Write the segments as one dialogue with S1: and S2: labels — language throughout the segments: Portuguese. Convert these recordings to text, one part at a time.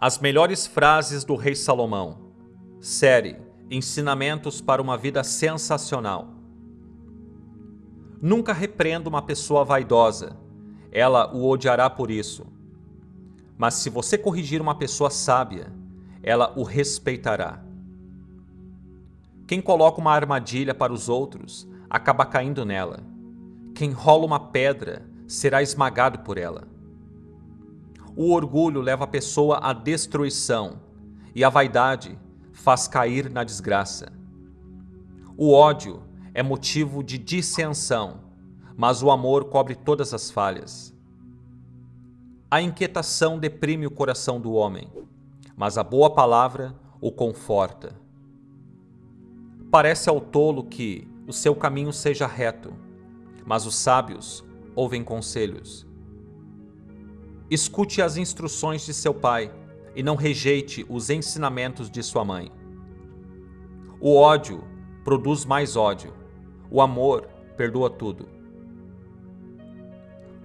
S1: As melhores frases do Rei Salomão. Série Ensinamentos para uma vida sensacional. Nunca repreenda uma pessoa vaidosa. Ela o odiará por isso. Mas se você corrigir uma pessoa sábia, ela o respeitará. Quem coloca uma armadilha para os outros, acaba caindo nela. Quem rola uma pedra, será esmagado por ela. O orgulho leva a pessoa à destruição e a vaidade faz cair na desgraça. O ódio é motivo de dissensão, mas o amor cobre todas as falhas. A inquietação deprime o coração do homem, mas a boa palavra o conforta. Parece ao tolo que o seu caminho seja reto, mas os sábios ouvem conselhos. Escute as instruções de seu pai e não rejeite os ensinamentos de sua mãe. O ódio produz mais ódio. O amor perdoa tudo.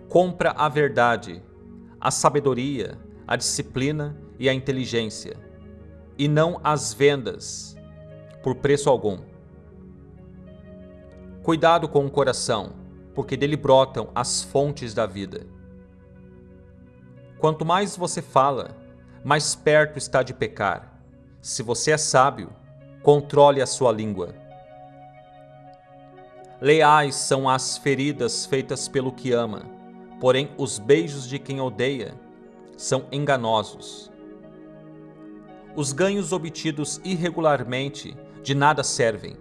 S1: Compra a verdade, a sabedoria, a disciplina e a inteligência, e não as vendas por preço algum. Cuidado com o coração, porque dele brotam as fontes da vida. Quanto mais você fala, mais perto está de pecar. Se você é sábio, controle a sua língua. Leais são as feridas feitas pelo que ama, porém os beijos de quem odeia são enganosos. Os ganhos obtidos irregularmente de nada servem,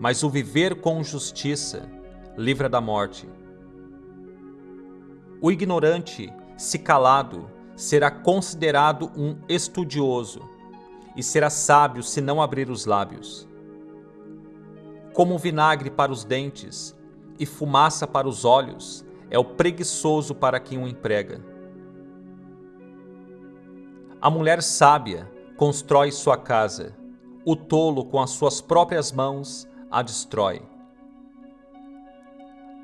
S1: mas o viver com justiça livra da morte. O ignorante se calado, será considerado um estudioso, e será sábio se não abrir os lábios. Como vinagre para os dentes e fumaça para os olhos, é o preguiçoso para quem o emprega. A mulher sábia constrói sua casa, o tolo com as suas próprias mãos a destrói.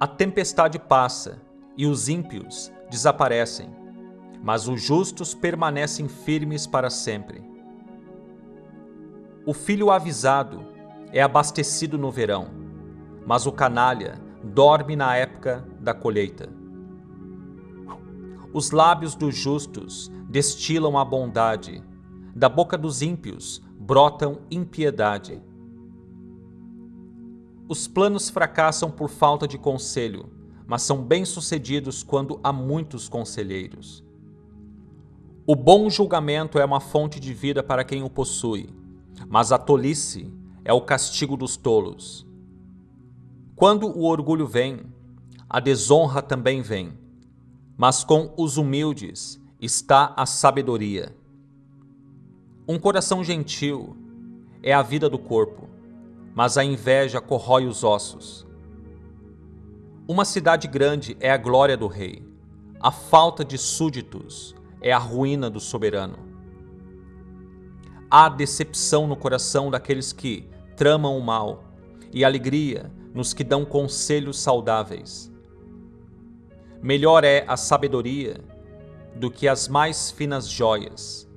S1: A tempestade passa e os ímpios desaparecem, mas os justos permanecem firmes para sempre. O filho avisado é abastecido no verão, mas o canalha dorme na época da colheita. Os lábios dos justos destilam a bondade, da boca dos ímpios brotam impiedade. Os planos fracassam por falta de conselho, mas são bem-sucedidos quando há muitos conselheiros. O bom julgamento é uma fonte de vida para quem o possui, mas a tolice é o castigo dos tolos. Quando o orgulho vem, a desonra também vem, mas com os humildes está a sabedoria. Um coração gentil é a vida do corpo, mas a inveja corrói os ossos. Uma cidade grande é a glória do rei. A falta de súditos é a ruína do soberano. Há decepção no coração daqueles que tramam o mal e alegria nos que dão conselhos saudáveis. Melhor é a sabedoria do que as mais finas joias,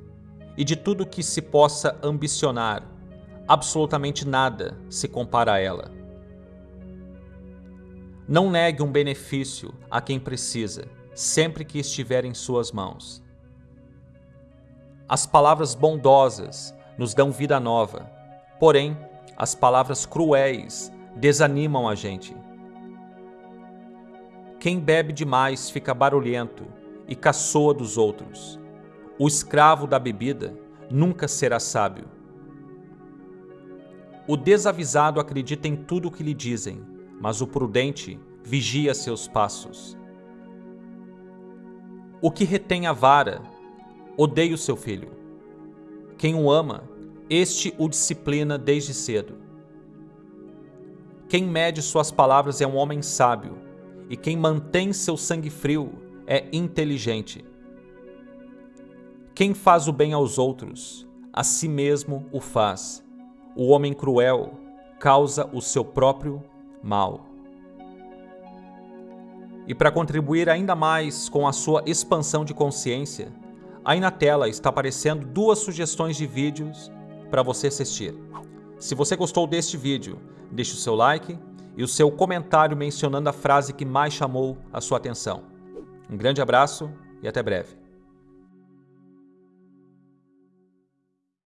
S1: e de tudo que se possa ambicionar, absolutamente nada se compara a ela. Não negue um benefício a quem precisa, sempre que estiver em suas mãos. As palavras bondosas nos dão vida nova, porém, as palavras cruéis desanimam a gente. Quem bebe demais fica barulhento e caçoa dos outros. O escravo da bebida nunca será sábio. O desavisado acredita em tudo o que lhe dizem, mas o prudente vigia seus passos. O que retém a vara, odeia o seu filho. Quem o ama, este o disciplina desde cedo. Quem mede suas palavras é um homem sábio, e quem mantém seu sangue frio é inteligente. Quem faz o bem aos outros, a si mesmo o faz. O homem cruel causa o seu próprio mal. E para contribuir ainda mais com a sua expansão de consciência, aí na tela está aparecendo duas sugestões de vídeos para você assistir. Se você gostou deste vídeo, deixe o seu like e o seu comentário mencionando a frase que mais chamou a sua atenção. Um grande abraço e até breve.